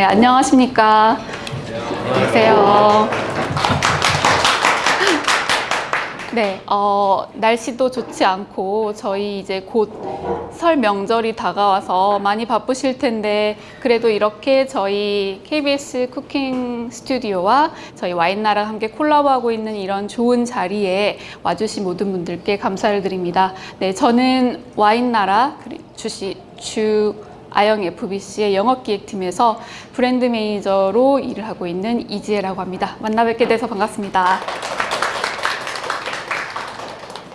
네, 안녕하십니까. 안녕하세요. 네, 어, 날씨도 좋지 않고 저희 이제 곧 설 명절이 다가와서 많이 바쁘실 텐데 그래도 이렇게 저희 KBS 쿠킹 스튜디오와 저희 와인나랑 함께 콜라보하고 있는 이런 좋은 자리에 와주신 모든 분들께 감사를 드립니다. 네, 저는 와인나라 주시 주 아영 FBC의 영업기획팀에서 브랜드 매니저로 일을 하고 있는 이지혜라고 합니다. 만나 뵙게 돼서 반갑습니다.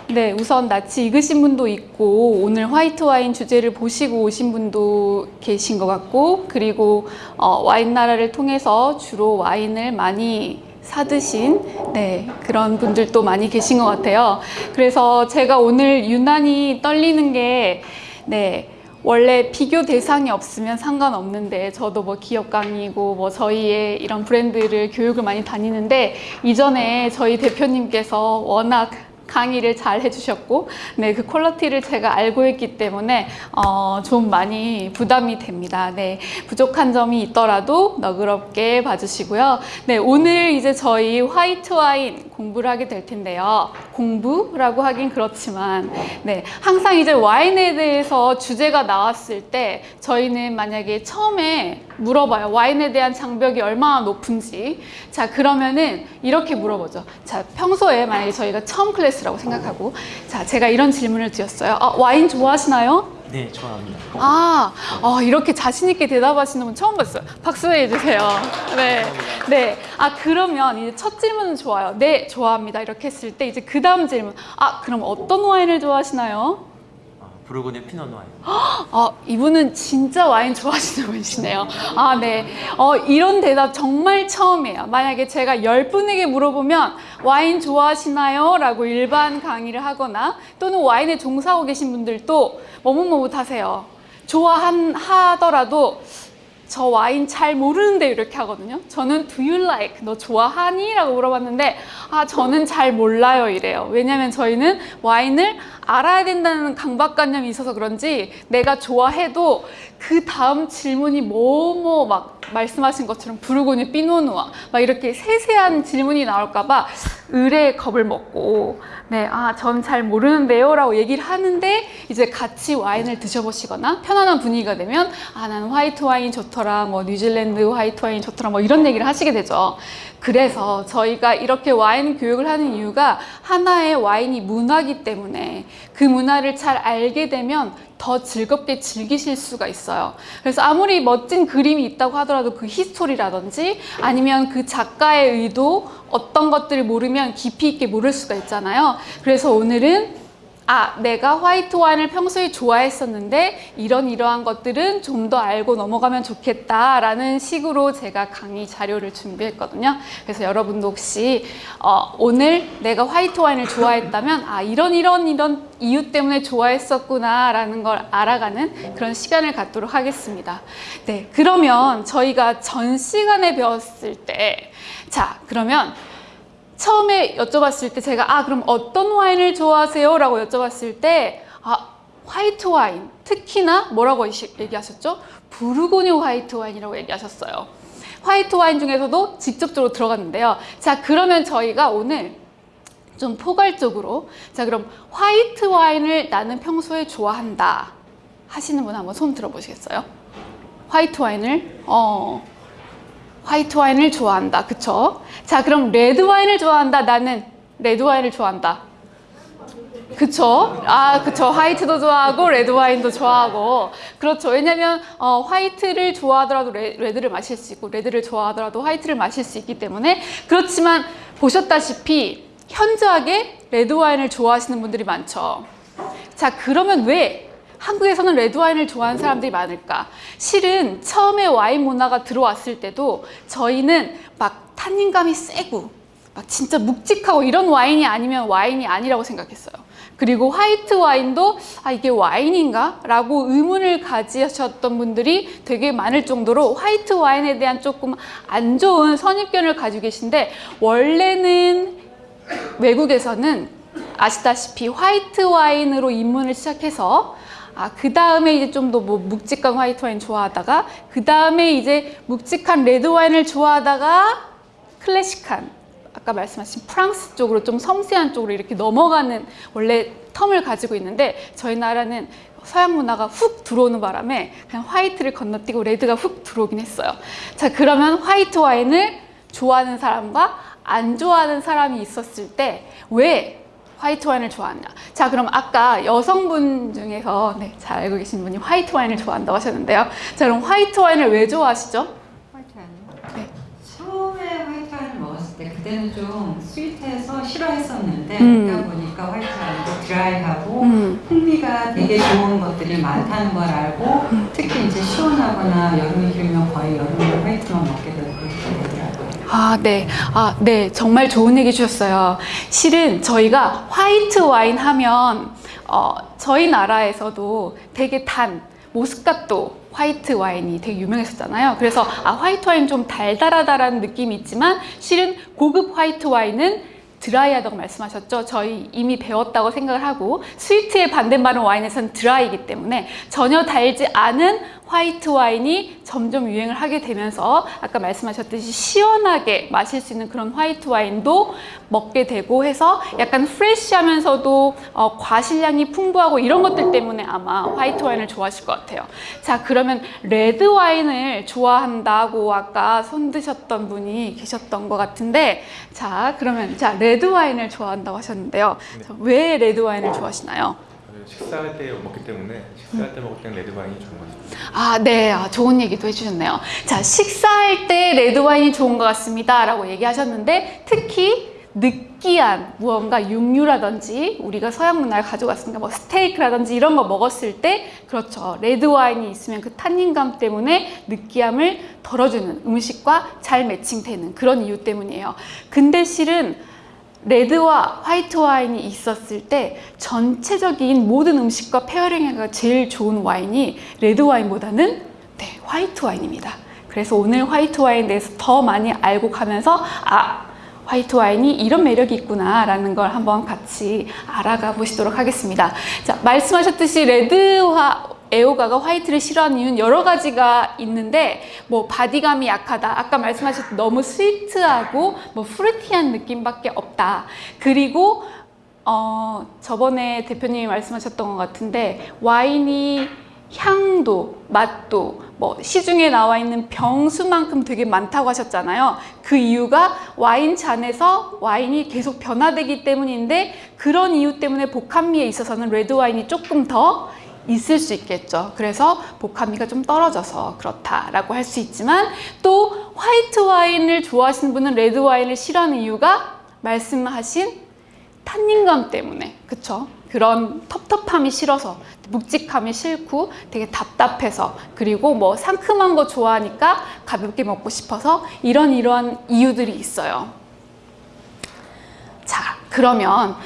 네, 우선 낯이 익으신 분도 있고 오늘 화이트 와인 주제를 보시고 오신 분도 계신 것 같고 그리고 어, 와인 나라를 통해서 주로 와인을 많이 사드신 네, 그런 분들도 많이 계신 것 같아요. 그래서 제가 오늘 유난히 떨리는 게 네, 원래 비교 대상이 없으면 상관없는데 저도 뭐 기업 강의고 뭐 저희의 이런 브랜드를 교육을 많이 다니는데 이전에 저희 대표님께서 워낙 강의를 잘 해주셨고 네, 그 퀄리티를 제가 알고 있기 때문에 어, 좀 많이 부담이 됩니다. 네, 부족한 점이 있더라도 너그럽게 봐주시고요. 네, 오늘 이제 저희 화이트 와인 공부를 하게 될 텐데요. 공부라고 하긴 그렇지만 네, 항상 이제 와인에 대해서 주제가 나왔을 때 저희는 만약에 처음에 물어봐요. 와인에 대한 장벽이 얼마나 높은지. 자, 그러면은 이렇게 물어보죠. 자, 평소에 만약에 저희가 처음 클래스 라고 생각하고 자, 제가 이런 질문을 드렸어요. 아, 와인 좋아하시나요? 네, 좋아합니다. 아, 어, 이렇게 자신 있게 대답하시는 분 처음 봤어요. 박수 해 주세요. 네. 네. 아, 그러면 이제 첫 질문은 좋아요. 네, 좋아합니다. 이렇게 했을 때 이제 그 다음 질문. 아, 그럼 어떤 와인을 좋아하시나요? 아, 부르고뉴 피노 노아요. 아, 이분은 진짜 와인 좋아하시는 분이시네요. 아, 네. 어, 이런 대답 정말 처음이에요. 만약에 제가 열 분에게 물어보면 와인 좋아하시나요? 라고 일반 강의를 하거나 또는 와인에 종사하고 계신 분들도 머뭇머뭇하세요. 좋아하더라도 저 와인 잘 모르는데 이렇게 하거든요. 저는 do you like? 너 좋아하니? 라고 물어봤는데 아 저는 잘 몰라요 이래요. 왜냐면 저희는 와인을 알아야 된다는 강박관념이 있어서 그런지 내가 좋아해도 그 다음 질문이 뭐뭐 막 말씀하신 것처럼 부르고뉴 피노누아 막 이렇게 세세한 질문이 나올까봐 의뢰 겁을 먹고 네, 아, 전 잘 모르는데요 라고 얘기를 하는데 이제 같이 와인을 드셔보시거나 편안한 분위기가 되면 아, 나는 화이트 와인 좋더라, 뭐 뉴질랜드 화이트 와인 좋더라 뭐 이런 얘기를 하시게 되죠. 그래서 저희가 이렇게 와인 교육을 하는 이유가 하나의 와인이 문화기 때문에 그 문화를 잘 알게 되면 더 즐겁게 즐기실 수가 있어요. 그래서 아무리 멋진 그림이 있다고 하더라도 그 히스토리라든지 아니면 그 작가의 의도 어떤 것들을 모르면 깊이 있게 모를 수가 있잖아요. 그래서 오늘은 아 내가 화이트 와인을 평소에 좋아했었는데 이런 이러한 것들은 좀 더 알고 넘어가면 좋겠다라는 식으로 제가 강의 자료를 준비했거든요. 그래서 여러분도 혹시 어, 오늘 내가 화이트 와인을 좋아했다면 아 이런 이런 이런 이유 때문에 좋아했었구나 라는 걸 알아가는 그런 시간을 갖도록 하겠습니다. 네, 그러면 저희가 전 시간에 배웠을 때 자 그러면 처음에 여쭤봤을 때 제가 아 그럼 어떤 와인을 좋아하세요? 라고 여쭤봤을 때 아 화이트 와인 특히나 뭐라고 얘기하셨죠? 부르고뉴 화이트 와인이라고 얘기하셨어요 화이트 와인 중에서도 직접적으로 들어갔는데요 자 그러면 저희가 오늘 좀 포괄적으로 자 그럼 화이트 와인을 나는 평소에 좋아한다 하시는 분 한번 손 들어보시겠어요? 화이트 와인을 어 화이트 와인을 좋아한다. 그쵸? 자, 그럼 레드 와인을 좋아한다. 나는 레드 와인을 좋아한다. 그쵸? 아, 그쵸. 화이트도 좋아하고, 레드 와인도 좋아하고. 그렇죠. 왜냐면, 어, 화이트를 좋아하더라도 레, 레드를 마실 수 있고, 레드를 좋아하더라도 화이트를 마실 수 있기 때문에. 그렇지만, 보셨다시피, 현저하게 레드 와인을 좋아하시는 분들이 많죠. 자, 그러면 왜 한국에서는 레드와인을 좋아하는 사람들이 많을까? 실은 처음에 와인 문화가 들어왔을 때도 저희는 막 탄닌감이 세고 막 진짜 묵직하고 이런 와인이 아니면 와인이 아니라고 생각했어요. 그리고 화이트 와인도 아 이게 와인인가? 라고 의문을 가지셨던 분들이 되게 많을 정도로 화이트 와인에 대한 조금 안 좋은 선입견을 가지고 계신데 원래는 외국에서는 아시다시피 화이트 와인으로 입문을 시작해서 아, 그 다음에 이제 좀 더 뭐 묵직한 화이트 와인 좋아하다가 그 다음에 이제 묵직한 레드 와인을 좋아하다가 클래식한 아까 말씀하신 프랑스 쪽으로 좀 섬세한 쪽으로 이렇게 넘어가는 원래 term을 가지고 있는데 저희 나라는 서양 문화가 훅 들어오는 바람에 그냥 화이트를 건너뛰고 레드가 훅 들어오긴 했어요. 자, 그러면 화이트 와인을 좋아하는 사람과 안 좋아하는 사람이 있었을 때 왜 화이트 와인을 좋아하냐? 자, 그럼 아까 여성분 중에서 네, 잘 알고 계신 분이 화이트 와인을 좋아한다고 하셨는데요. 자, 그럼 화이트 와인을 왜 좋아하시죠? 화이트 와인요? 네. 처음에 화이트 와인을 먹었을 때 그때는 좀 스윗해서 싫어했었는데 음. 그러다 보니까 화이트 와인도 드라이하고 음. 풍미가 되게 좋은 것들이 많다는 걸 알고 특히 이제 시원하거나 여름이 길면 거의 여름에 화이트만 먹게 되고. 아, 네. 아, 네. 정말 좋은 얘기 주셨어요. 실은 저희가 화이트 와인 하면, 어, 저희 나라에서도 되게 단, 모스카토 화이트 와인이 되게 유명했었잖아요. 그래서, 아, 화이트 와인 좀 달달하다라는 느낌이 있지만, 실은 고급 화이트 와인은 드라이하다고 말씀하셨죠. 저희 이미 배웠다고 생각을 하고 sweet의 반대말은 와인에서는 드라이이기 때문에 전혀 달지 않은 화이트 와인이 점점 유행을 하게 되면서 아까 말씀하셨듯이 시원하게 마실 수 있는 그런 화이트 와인도 먹게 되고 해서 약간 fresh하면서도 어, 과실량이 풍부하고 이런 것들 때문에 아마 화이트 와인을 좋아하실 것 같아요. 자 그러면 레드 와인을 좋아한다고 아까 손 드셨던 분이 계셨던 것 같은데 자 그러면 자 레드 와인을 좋아한다고 하셨는데요. 자, 왜 레드 와인을 좋아하시나요? 식사할 때 먹기 때문에 식사할 때 먹을 때는 레드 와인이 좋은 것 같습니다. 아, 네. 아, 좋은 얘기도 해주셨네요. 자, 식사할 때 레드 와인이 좋은 것 같습니다. 라고 얘기하셨는데, 특히 느끼한 무언가 육류라든지 우리가 서양 문화를 가져갔으니까 뭐 스테이크라든지 이런 거 먹었을 때 그렇죠 레드 와인이 있으면 그 탄닌감 때문에 느끼함을 덜어주는 음식과 잘 매칭되는 그런 이유 때문이에요 근데 실은 레드와 화이트 와인이 있었을 때 전체적인 모든 음식과 pairing하기가 제일 좋은 와인이 레드 와인보다는 네, 화이트 와인입니다. 그래서 오늘 화이트 와인에 대해서 더 많이 알고 가면서 아 화이트 와인이 이런 매력이 있구나 라는 걸 한번 같이 알아가 보시도록 하겠습니다. 자 말씀하셨듯이 레드 와인 애호가가 화이트를 싫어하는 이유는 여러 가지가 있는데 뭐 body감이 약하다. 아까 말씀하셨듯 너무 sweet하고 뭐 fruity한 느낌밖에 없다. 그리고 어 저번에 대표님이 말씀하셨던 것 같은데 와인이 향도 맛도 뭐 시중에 나와 있는 병수만큼 되게 많다고 하셨잖아요. 그 이유가 와인 잔에서 와인이 계속 변화되기 때문인데 그런 이유 때문에 복합미에 있어서는 레드 와인이 조금 더 있을 수 있겠죠. 그래서 복합미가 좀 떨어져서 그렇다라고 할 수 있지만 또 화이트 와인을 좋아하시는 분은 레드 와인을 싫어하는 이유가 말씀하신 탄닌감 때문에 그쵸? 그런 텁텁함이 싫어서 묵직함이 싫고 되게 답답해서 그리고 뭐 상큼한 거 좋아하니까 가볍게 먹고 싶어서 이런 이러한 이유들이 있어요. 자 그러면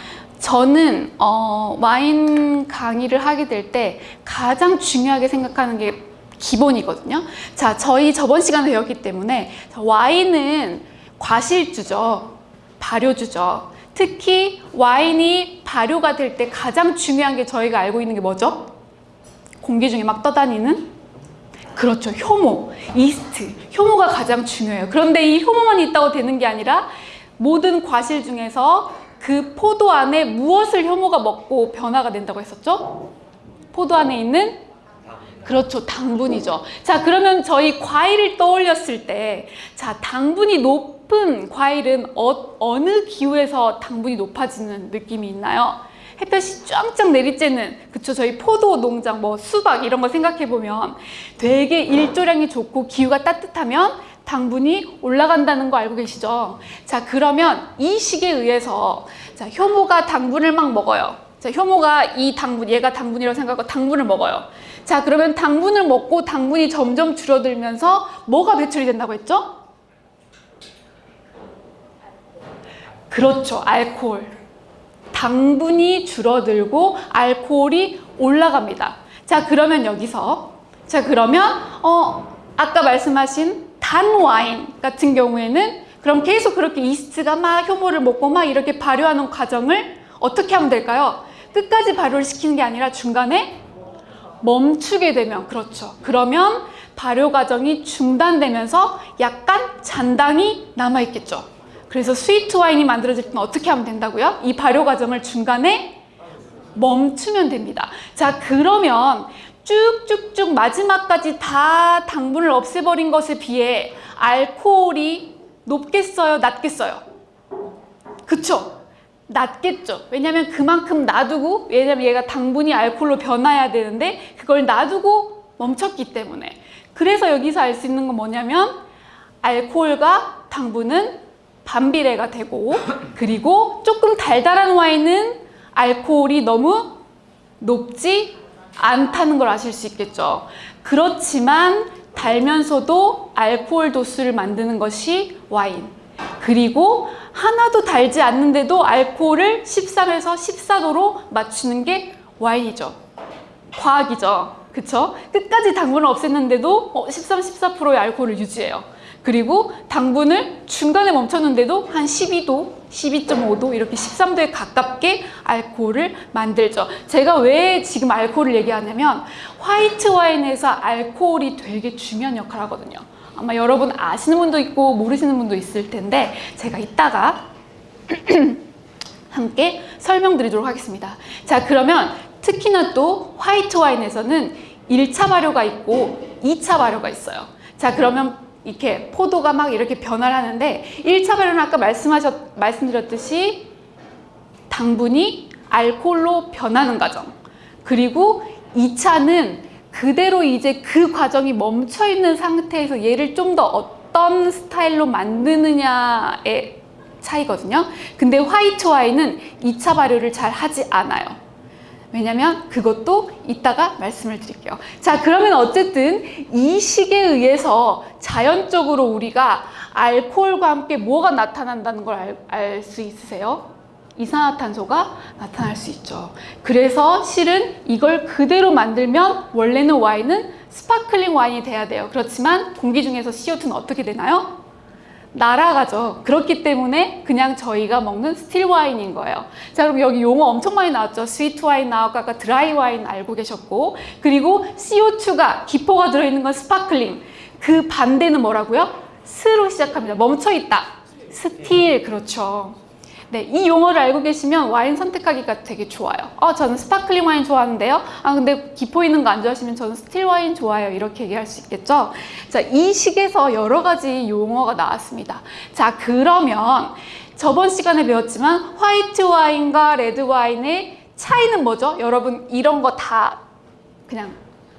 저는 어, 와인 강의를 하게 될 때 가장 중요하게 생각하는 게 기본이거든요. 자, 저희 저번 시간에 배웠기 때문에 자, 와인은 과실주죠. 발효주죠. 특히 와인이 발효가 될 때 가장 중요한 게 저희가 알고 있는 게 뭐죠? 공기 중에 막 떠다니는 그렇죠. 효모, 이스트. 효모가 가장 중요해요. 그런데 이 효모만 있다고 되는 게 아니라 모든 과실 중에서 그 포도 안에 무엇을 효모가 먹고 변화가 된다고 했었죠? 포도 안에 있는 그렇죠. 당분이죠. 자, 그러면 저희 과일을 떠올렸을 때, 자, 당분이 높은 과일은 어, 어느 기후에서 당분이 높아지는 느낌이 있나요? 햇볕이 쫙쫙 내리쬐는, 그쵸. 저희 포도 농장, 뭐 수박 이런 거 생각해 보면 되게 일조량이 좋고 기후가 따뜻하면 당분이 올라간다는 거 알고 계시죠? 자, 그러면 이 식에 의해서 자, 효모가 당분을 막 먹어요. 자, 효모가 이 당분, 얘가 당분이라고 생각하고 당분을 먹어요. 자, 그러면 당분을 먹고 당분이 점점 줄어들면서 뭐가 배출이 된다고 했죠? 그렇죠. 알코올. 당분이 줄어들고 알코올이 올라갑니다. 자, 그러면 여기서 자, 그러면 어 아까 말씀하신 단 와인 같은 경우에는 그럼 계속 그렇게 이스트가 막 효모를 먹고 막 이렇게 발효하는 과정을 어떻게 하면 될까요? 끝까지 발효를 시키는 게 아니라 중간에 멈추게 되면 그렇죠. 그러면 발효 과정이 중단되면서 약간 잔당이 남아 있겠죠. 그래서 스위트 와인이 만들어질 때는 어떻게 하면 된다고요? 이 발효 과정을 중간에 멈추면 됩니다. 자, 그러면 쭉쭉쭉 마지막까지 다 당분을 없애버린 것에 비해 알코올이 높겠어요? 낮겠어요? 그쵸? 낮겠죠. 왜냐면 그만큼 놔두고, 왜냐면 얘가 당분이 알코올로 변화해야 되는데, 그걸 놔두고 멈췄기 때문에. 그래서 여기서 알 수 있는 건 뭐냐면, 알코올과 당분은 반비례가 되고, 그리고 조금 달달한 와인은 알코올이 너무 높지 않다는 걸 아실 수 있겠죠. 그렇지만 달면서도 알코올 도수를 만드는 것이 와인. 그리고 하나도 달지 않는데도 알코올을 13에서 14도로 맞추는 게 와인이죠. 과학이죠. 그쵸? 끝까지 당분을 없앴는데도 어, 13, 14%의 알코올을 유지해요. 그리고 당분을 중간에 멈췄는데도 한 12도, 12.5도 이렇게 13도에 가깝게 알코올을 만들죠. 제가 왜 지금 알코올을 얘기하냐면 화이트 와인에서 알코올이 되게 중요한 역할을 하거든요. 아마 여러분 아시는 분도 있고 모르시는 분도 있을 텐데 제가 이따가 함께 설명드리도록 하겠습니다. 자, 그러면 특히나 또 화이트 와인에서는 1차 발효가 있고 2차 발효가 있어요. 자, 그러면 이렇게 포도가 막 이렇게 변화를 하는데 1차 발효는 아까 말씀하셨, 말씀드렸듯이 당분이 알코올로 변하는 과정. 그리고 2차는 그대로 이제 그 과정이 멈춰 있는 상태에서 얘를 좀 더 어떤 스타일로 만드느냐의 차이거든요. 근데 화이트 와인은 2차 발효를 잘 하지 않아요. 왜냐면 그것도 이따가 말씀을 드릴게요. 자, 그러면 어쨌든 이 식에 의해서 자연적으로 우리가 알코올과 함께 뭐가 나타난다는 걸 알수 있으세요? 이산화탄소가 나타날 수 있죠. 그래서 실은 이걸 그대로 만들면 원래는 와인은 sparkling 와인이 돼야 돼요. 그렇지만 공기 중에서 CO2는 어떻게 되나요? 날아가죠. 그렇기 때문에 그냥 저희가 먹는 still 와인인 거예요. 자, 그럼 여기 용어 엄청 많이 나왔죠. sweet 와인 나왔고 아까 드라이 와인 알고 계셨고 그리고 CO2가 기포가 들어있는 건 sparkling. 그 반대는 뭐라고요? 스로 시작합니다. 멈춰 있다. still 그렇죠. 네, 이 용어를 알고 계시면 와인 선택하기가 되게 좋아요. 어, 저는 sparkling 와인 좋아하는데요. 아, 근데 기포 있는 거 안 좋아하시면 저는 still 와인 좋아요. 이렇게 얘기할 수 있겠죠. 자, 이 식에서 여러 가지 용어가 나왔습니다. 자, 그러면 저번 시간에 배웠지만 화이트 와인과 레드 와인의 차이는 뭐죠? 여러분 이런 거 다 그냥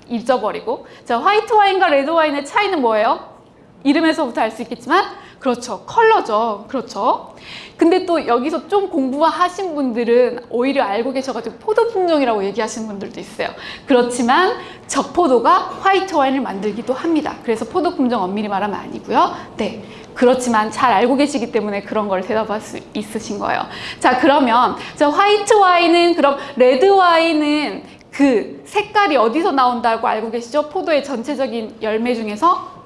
잊어버리고. 자, 화이트 와인과 레드 와인의 차이는 뭐예요? 이름에서부터 알 수 있겠지만 그렇죠. 컬러죠. 그렇죠. 근데 또 여기서 좀 공부하신 분들은 오히려 알고 계셔가지고 포도 품종이라고 얘기하시는 분들도 있어요. 그렇지만 적포도가 화이트 와인을 만들기도 합니다. 그래서 포도 품종 엄밀히 말하면 아니고요. 네. 그렇지만 잘 알고 계시기 때문에 그런 걸 대답할 수 있으신 거예요. 자, 그러면 자, 화이트 와인은 그럼 레드 와인은 그 색깔이 어디서 나온다고 알고 계시죠? 포도의 전체적인 열매 중에서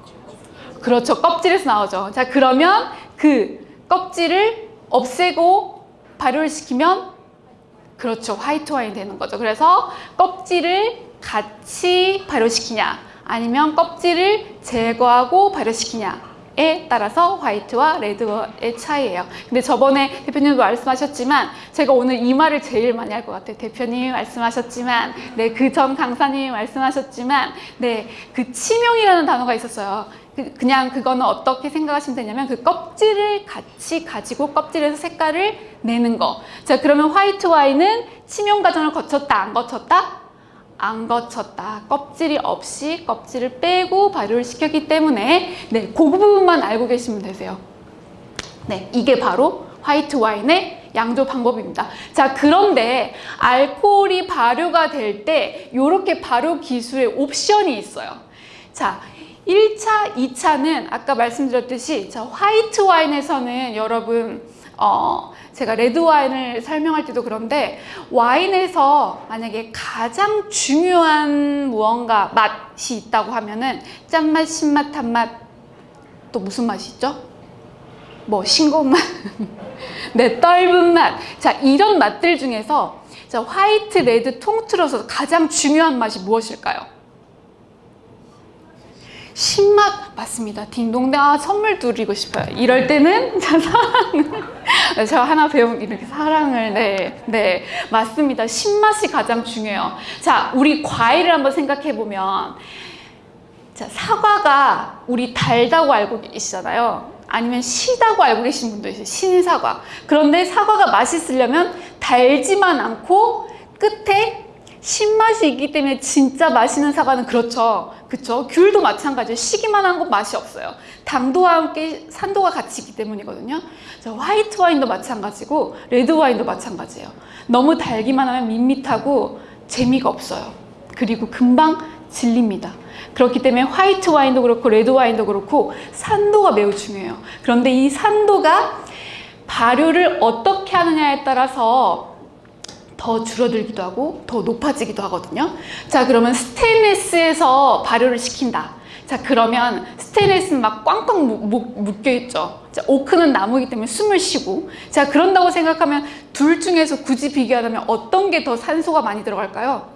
그렇죠. 껍질에서 나오죠. 자, 그러면 그 껍질을 없애고 발효를 시키면 그렇죠. 화이트 와인이 되는 거죠. 그래서 껍질을 같이 발효시키냐 아니면 껍질을 제거하고 발효시키냐에 따라서 화이트와 레드의 차이예요. 근데 저번에 대표님도 말씀하셨지만 제가 오늘 이 말을 제일 많이 할 것 같아요. 대표님이 말씀하셨지만 네, 그 전 강사님이 말씀하셨지만 네, 그 치명이라는 단어가 있었어요. 그- 그냥 그거는 어떻게 생각하시면 되냐면 그 껍질을 같이 가지고 껍질에서 색깔을 내는 거. 자, 그러면 화이트 와인은 치명 과정을 거쳤다, 안 거쳤다? 안 거쳤다. 껍질이 없이 껍질을 빼고 발효를 시켰기 때문에 네, 그 부분만 알고 계시면 되세요. 네, 이게 바로 화이트 와인의 양조 방법입니다. 자, 그런데 알코올이 발효가 될 때 이렇게 발효 기술의 옵션이 있어요. 자, 1차, 2차는 아까 말씀드렸듯이 자, 화이트 와인에서는 여러분 어, 제가 레드 와인을 설명할 때도 그런데 와인에서 만약에 가장 중요한 무언가 맛이 있다고 하면은 짠맛, 신맛, 단맛 또 무슨 맛이 있죠? 뭐 싱거운 맛, 네 떫은 맛. 자 이런 맛들 중에서 자 자, 화이트, 레드 통틀어서 가장 중요한 맛이 무엇일까요? 신맛 맞습니다. 딩동댕 아 선물 드리고 싶어요. 이럴 때는 자 사랑을 제가 하나 배운 이렇게 사랑을 네, 네 맞습니다. 신맛이 가장 중요해요. 자 우리 과일을 한번 생각해 보면 자 사과가 우리 달다고 알고 계시잖아요. 아니면 시다고 알고 계신 분도 있어요. 신사과. 그런데 사과가 맛있으려면 달지만 않고 끝에 신맛이 있기 때문에 진짜 맛있는 사과는 그렇죠. 그쵸? 귤도 마찬가지예요. 시기만 한 건 맛이 없어요. 당도와 함께 산도가 같이 있기 때문이거든요. 자, 화이트 와인도 마찬가지고 레드 와인도 마찬가지예요. 너무 달기만 하면 밋밋하고 재미가 없어요. 그리고 금방 질립니다. 그렇기 때문에 화이트 와인도 그렇고 레드 와인도 그렇고 산도가 매우 중요해요. 그런데 이 산도가 발효를 어떻게 하느냐에 따라서 더 줄어들기도 하고 더 높아지기도 하거든요. 자, 그러면 스테인레스에서 발효를 시킨다. 자, 그러면 스테인레스는 막 꽝꽝 무- 무- 묶여 있죠. 자, 오크는 나무이기 때문에 숨을 쉬고. 자, 그런다고 생각하면 둘 중에서 굳이 비교하자면 어떤 게 더 산소가 많이 들어갈까요?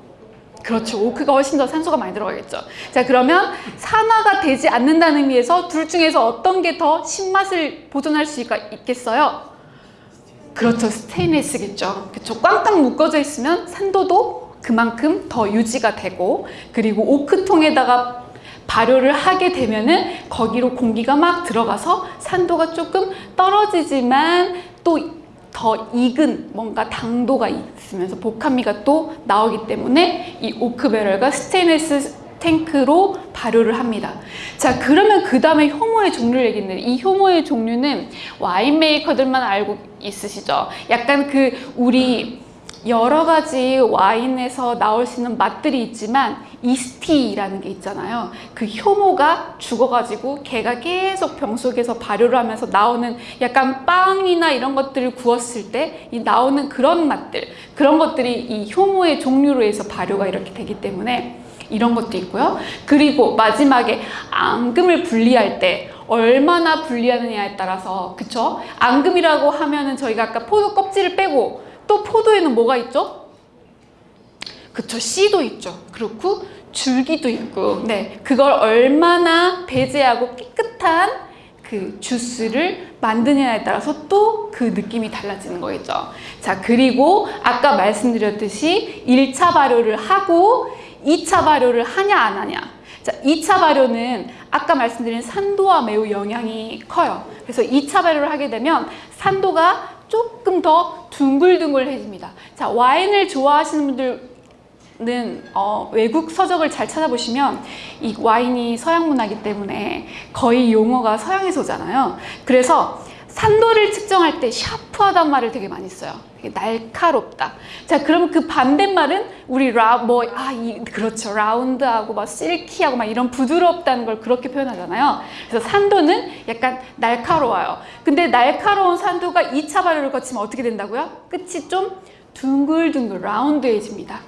그렇죠. 오크가 훨씬 더 산소가 많이 들어가겠죠. 자, 그러면 산화가 되지 않는다는 의미에서 둘 중에서 어떤 게 더 신맛을 보존할 수 있- 있겠어요? 그렇죠. 스테인레스겠죠. 그렇죠. 꽝꽝 묶어져 있으면 산도도 그만큼 더 유지가 되고 그리고 오크통에다가 발효를 하게 되면은 거기로 공기가 막 들어가서 산도가 조금 떨어지지만 또 더 익은 뭔가 당도가 있으면서 복합미가 또 나오기 때문에 이 오크배럴과 스테인레스 탱크로 발효를 합니다. 자, 그러면 그 다음에 효모의 종류를 얘기했는데 이 효모의 종류는 와인 메이커들만 알고 있으시죠? 약간 그 우리 여러 가지 와인에서 나올 수 있는 맛들이 있지만 yeasty라는 게 있잖아요. 그 효모가 죽어가지고 걔가 계속 병 속에서 발효를 하면서 나오는 약간 빵이나 이런 것들을 구웠을 때 이 나오는 그런 맛들 그런 것들이 이 효모의 종류로 해서 발효가 이렇게 되기 때문에 이런 것도 있고요. 그리고 마지막에 앙금을 분리할 때 얼마나 분리하느냐에 따라서 그쵸? 앙금이라고 하면은 저희가 아까 포도 껍질을 빼고 또 포도에는 뭐가 있죠? 그쵸 씨도 있죠. 그렇고 줄기도 있고 네 그걸 얼마나 배제하고 깨끗한 그 주스를 만드냐에 따라서 또 그 느낌이 달라지는 거겠죠. 자 그리고 아까 말씀드렸듯이 1차 발효를 하고 2차 발효를 하냐 안 하냐. 자 2차 발효는 아까 말씀드린 산도와 매우 영향이 커요. 그래서 2차 발효를 하게 되면 산도가 조금 더 둥글둥글해집니다. 자 와인을 좋아하시는 분들 는 어, 외국 서적을 잘 찾아보시면 이 와인이 서양 문화이기 때문에 거의 용어가 서양에서 오잖아요. 그래서 산도를 측정할 때 샤프하단 말을 되게 많이 써요. 날카롭다. 자, 그러면 그 반대말은 우리 라, 뭐, 아, 이, 그렇죠. 라운드하고 막 실키하고 막 이런 부드럽다는 걸 그렇게 표현하잖아요. 그래서 산도는 약간 날카로워요. 근데 날카로운 산도가 2차 발효를 거치면 어떻게 된다고요? 끝이 좀 둥글둥글 라운드해집니다.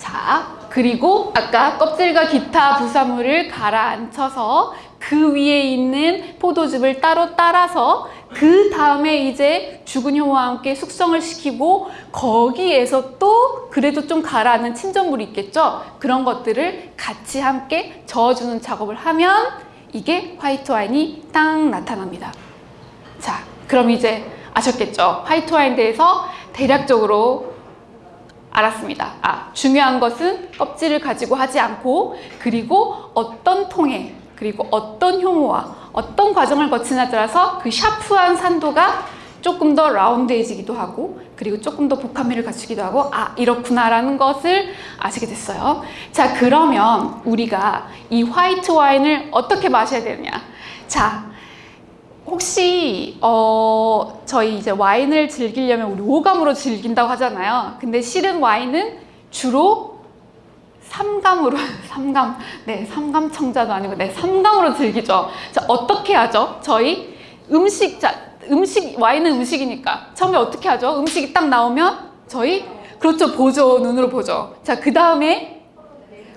자, 그리고 아까 껍질과 기타 부산물을 가라앉혀서 그 위에 있는 포도즙을 따로 따라서 그 다음에 이제 죽은 효와 함께 숙성을 시키고 거기에서 또 그래도 좀 가라앉는 침전물이 있겠죠? 그런 것들을 같이 함께 저어주는 작업을 하면 이게 화이트 와인이 딱 나타납니다. 자, 그럼 이제 아셨겠죠? 화이트 와인 대해서 대략적으로 알았습니다. 아, 중요한 것은 껍질을 가지고 하지 않고 그리고 어떤 통에 그리고 어떤 효모와 어떤 과정을 거치냐에 따라서 그 샤프한 산도가 조금 더 라운드해지기도 하고 그리고 조금 더 복합미를 갖추기도 하고 아 이렇구나라는 것을 아시게 됐어요. 자 그러면 우리가 이 화이트 와인을 어떻게 마셔야 되느냐? 자 혹시 어 저희 이제 와인을 즐기려면 우리 오감으로 즐긴다고 하잖아요. 근데 실은 와인은 주로 삼감으로 삼감 네 삼감 청자도 아니고 네 삼감으로 즐기죠. 자 어떻게 하죠? 저희 음식 자 음식 와인은 음식이니까 처음에 어떻게 하죠? 음식이 딱 나오면 저희 그렇죠 보죠 눈으로 보죠. 자그 다음에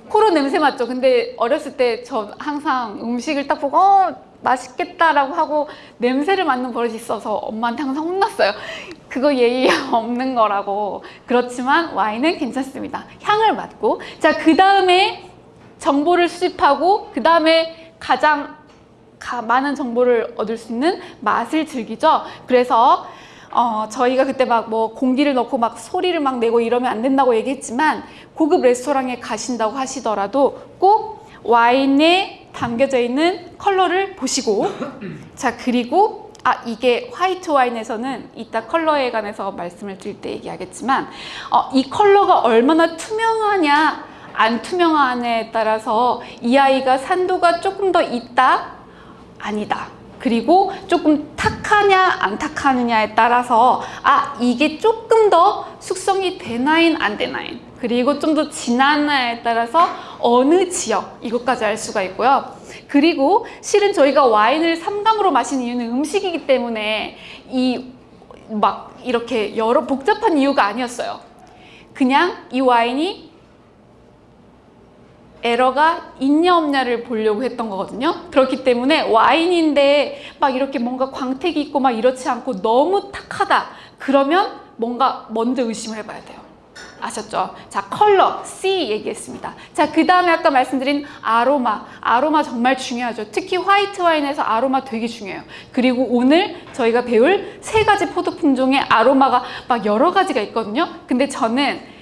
코로 냄새 맡죠. 근데 어렸을 때저 항상 음식을 딱 보고 어, 맛있겠다라고 하고 냄새를 맡는 버릇이 있어서 엄마한테 항상 혼났어요. 그거 예의 없는 거라고. 그렇지만 와인은 괜찮습니다. 향을 맡고. 자, 그 다음에 정보를 수집하고, 그 다음에 가장 가- 많은 정보를 얻을 수 있는 맛을 즐기죠. 그래서 어, 저희가 그때 막 뭐 공기를 넣고 막 소리를 막 내고 이러면 안 된다고 얘기했지만 고급 레스토랑에 가신다고 하시더라도 꼭 와인에 담겨져 있는 컬러를 보시고 자 그리고 아 이게 화이트 와인에서는 이따 컬러에 관해서 말씀을 드릴 때 얘기하겠지만 어, 이 컬러가 얼마나 투명하냐 안 투명하냐에 따라서 이 아이가 산도가 조금 더 있다 아니다. 그리고 조금 탁하냐 안 탁하느냐에 따라서 아 이게 조금 더 숙성이 되나인 안 되나인 그리고 좀 더 진하나에 따라서 어느 지역 이것까지 알 수가 있고요. 그리고 실은 저희가 와인을 삼감으로 마시는 이유는 음식이기 때문에 이 막 이렇게 여러 복잡한 이유가 아니었어요. 그냥 이 와인이 에러가 있냐 없냐를 보려고 했던 거거든요. 그렇기 때문에 와인인데 막 이렇게 뭔가 광택이 있고 막 이렇지 않고 너무 탁하다. 그러면 뭔가 먼저 의심을 해봐야 돼요. 아셨죠? 자, 컬러, C 얘기했습니다. 자, 그 다음에 아까 말씀드린 아로마. 아로마 정말 중요하죠. 특히 화이트 와인에서 아로마 되게 중요해요. 그리고 오늘 저희가 배울 세 가지 포도 품종의 아로마가 막 여러 가지가 있거든요. 근데 저는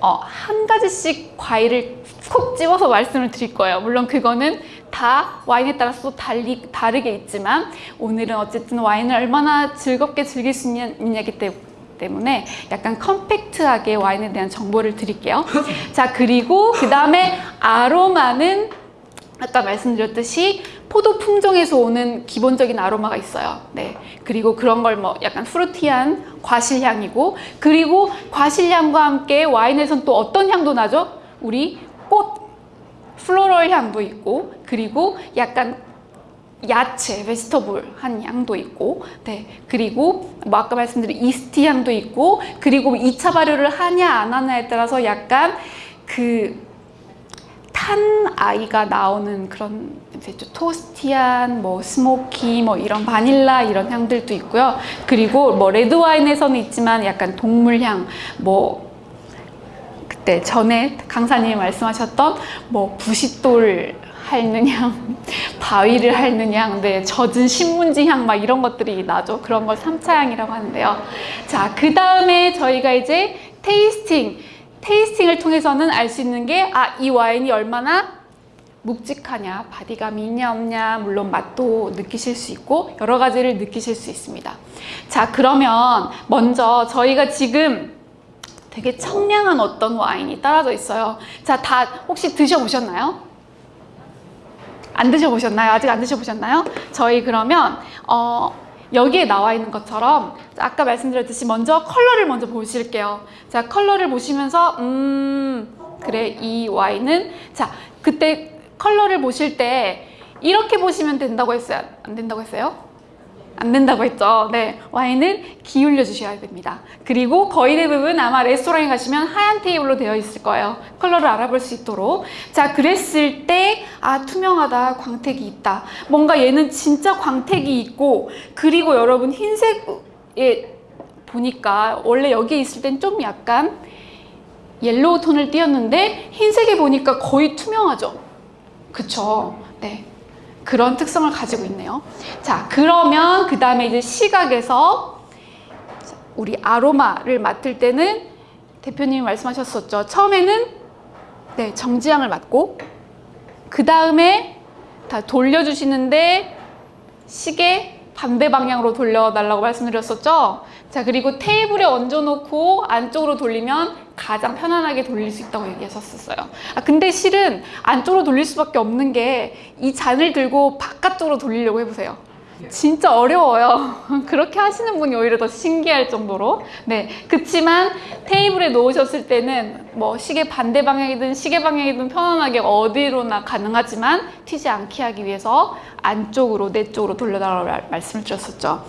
어, 한 가지씩 과일을 콕 집어서 말씀을 드릴 거예요. 물론 그거는 다 와인에 따라서 또 달리, 다르게 있지만 오늘은 어쨌든 와인을 얼마나 즐겁게 즐길 수 있냐, 있냐기 때- 때문에 약간 컴팩트하게 와인에 대한 정보를 드릴게요. 자, 그리고 그 다음에 아로마는 아까 말씀드렸듯이 포도 품종에서 오는 기본적인 아로마가 있어요. 네. 그리고 그런 걸 뭐 약간 프루티한 과실향이고, 그리고 과실향과 함께 와인에선 또 어떤 향도 나죠? 우리 꽃, floral 향도 있고, 그리고 약간 야채, vegetable 한 향도 있고, 네. 그리고 뭐 아까 말씀드린 yeasty 향도 있고, 그리고 2차 발효를 하냐 안 하냐에 따라서 약간 그 탄내가 나오는 그런 이제 좀 toasty한 뭐 smoky 뭐 이런 바닐라 이런 향들도 있고요. 그리고 뭐 레드 와인에서는 있지만 약간 동물향 뭐 그때 전에 강사님이 말씀하셨던 뭐 부싯돌 핥는 향, 바위를 핥는 향, 네, 젖은 신문지 향 막 이런 것들이 나죠. 그런 걸 3차 향이라고 하는데요. 자, 그 다음에 저희가 이제 tasting, tasting을 통해서는 알 수 있는 게, 아, 이 와인이 얼마나 묵직하냐, 바디감이 있냐 없냐, 물론 맛도 느끼실 수 있고 여러 가지를 느끼실 수 있습니다. 자, 그러면 먼저 저희가 지금 되게 청량한 어떤 와인이 따라져 있어요. 자, 다 혹시 드셔보셨나요? 안 드셔보셨나요? 아직 안 드셔보셨나요? 저희 그러면 어, 여기에 나와 있는 것처럼 아까 말씀드렸듯이 먼저 컬러를 먼저 보실게요. 자, 컬러를 보시면서 음 그래 이 와인은 자 그때 컬러를 보실 때 이렇게 보시면 된다고 했어요? 안 된다고 했어요? 안 된다고 했죠. 네, 와인은 기울여 주셔야 됩니다. 그리고 거의 대부분 아마 레스토랑에 가시면 하얀 테이블로 되어 있을 거예요. 컬러를 알아볼 수 있도록. 자, 그랬을 때, 아, 투명하다, 광택이 있다. 뭔가 얘는 진짜 광택이 있고, 그리고 여러분 흰색에 보니까 원래 여기에 있을 땐 좀 약간 yellow 톤을 띄었는데 흰색에 보니까 거의 투명하죠. 그쵸? 네. 그런 특성을 가지고 있네요. 자, 그러면 그 다음에 이제 시각에서 우리 아로마를 맡을 때는 대표님이 말씀하셨었죠. 처음에는 네, 정지향을 맡고 그 다음에 다 돌려주시는데 시계 반대 방향으로 돌려달라고 말씀드렸었죠. 자, 그리고 테이블에 얹어놓고 안쪽으로 돌리면 가장 편안하게 돌릴 수 있다고 얘기하셨었어요. 아, 근데 실은 안쪽으로 돌릴 수밖에 없는 게 이 잔을 들고 바깥쪽으로 돌리려고 해보세요. 진짜 어려워요. 그렇게 하시는 분이 오히려 더 신기할 정도로. 네. 그치만 테이블에 놓으셨을 때는 뭐 시계 반대 방향이든 시계 방향이든 편안하게 어디로나 가능하지만 튀지 않게 하기 위해서 안쪽으로 내 쪽으로 돌려달라고 말- 말씀을 드렸었죠.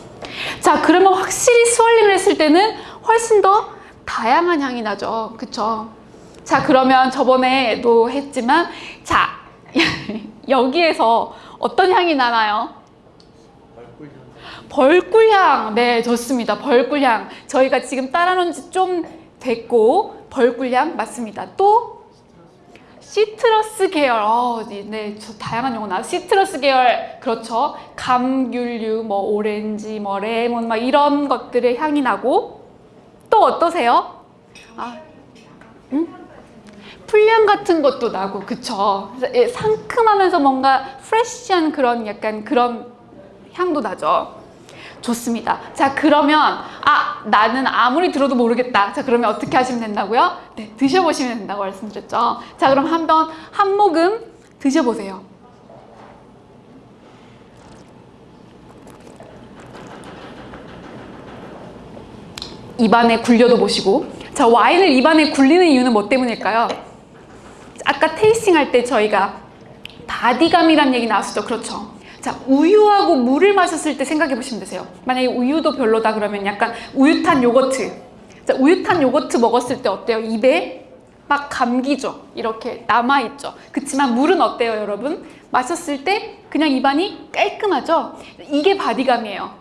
자, 그러면 확실히 스월링을 했을 때는 훨씬 더 다양한 향이 나죠. 그쵸? 자, 그러면 저번에도 했지만, 자, 여기에서 어떤 향이 나나요? 벌꿀향. 네, 좋습니다. 벌꿀향. 저희가 지금 따라놓은 지 좀 됐고, 벌꿀향 맞습니다. 또, 시트러스 계열. 어, 네, 저 다양한 용어 나. 시트러스 계열. 그렇죠. 감귤류, 뭐, 오렌지, 뭐, 레몬, 막 이런 것들의 향이 나고, 또 어떠세요? 아, 응? 풀향 같은 것도 나고, 그쵸. 예, 상큼하면서 뭔가 프레쉬한 그런 약간 그런 향도 나죠. 좋습니다. 자, 그러면, 아, 나는 아무리 들어도 모르겠다. 자, 그러면 어떻게 하시면 된다고요? 네, 드셔보시면 된다고 말씀드렸죠. 자, 그럼 한번 한 모금 드셔보세요. 입안에 굴려도 보시고. 자, 와인을 입안에 굴리는 이유는 뭐 때문일까요? 아까 tasting 할 때 저희가 바디감이란 얘기 나왔었죠. 그렇죠. 자, 우유하고 물을 마셨을 때 생각해 보시면 되세요. 만약에 우유도 별로다 그러면 약간 우유탄 요거트. 자, 우유탄 요거트 먹었을 때 어때요? 입에 막 감기죠. 이렇게 남아있죠. 그치만 물은 어때요, 여러분? 마셨을 때 그냥 입안이 깔끔하죠? 이게 바디감이에요.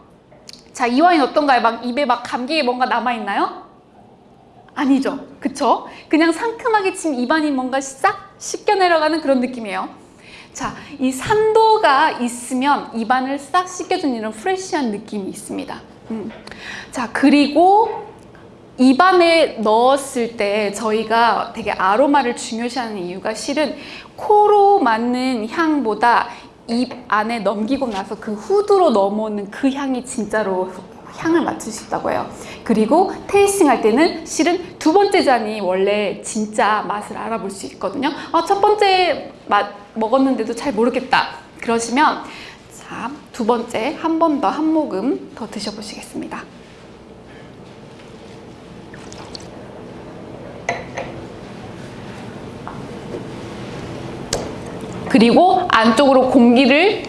자, 이 와인 어떤가요? 막 입에 막 감기에 뭔가 남아있나요? 아니죠. 그쵸? 그냥 상큼하게 지금 입안이 뭔가 싹 씻겨 내려가는 그런 느낌이에요. 자, 이 산도가 있으면 입안을 싹 씻겨주는 이런 프레쉬한 느낌이 있습니다. 음. 자, 그리고 입안에 넣었을 때 저희가 되게 아로마를 중요시하는 이유가 실은 코로 맡는 향보다 입 안에 넘기고 나서 그 후드로 넘어오는 그 향이 진짜로 향을 맡을 수 있다고 해요. 그리고 테이스팅 할 때는 실은 두 번째 잔이 원래 진짜 맛을 알아볼 수 있거든요. 아, 첫 번째 맛 먹었는데도 잘 모르겠다. 그러시면 자, 두 번째 한 번 더 한 모금 더 드셔보시겠습니다. 그리고 안쪽으로 공기를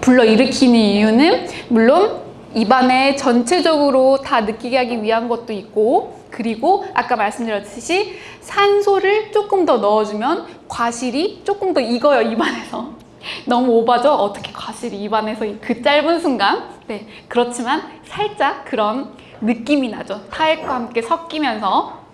불러일으키는 이유는 물론 입안에 전체적으로 다 느끼게 하기 위한 것도 있고 그리고 아까 말씀드렸듯이 산소를 조금 더 넣어주면 과실이 조금 더 익어요 입안에서. 너무 오바죠? 어떻게 과실이 입안에서 그 짧은 순간? 네 그렇지만 살짝 그런 느낌이 나죠. 타액과 함께 섞이면서.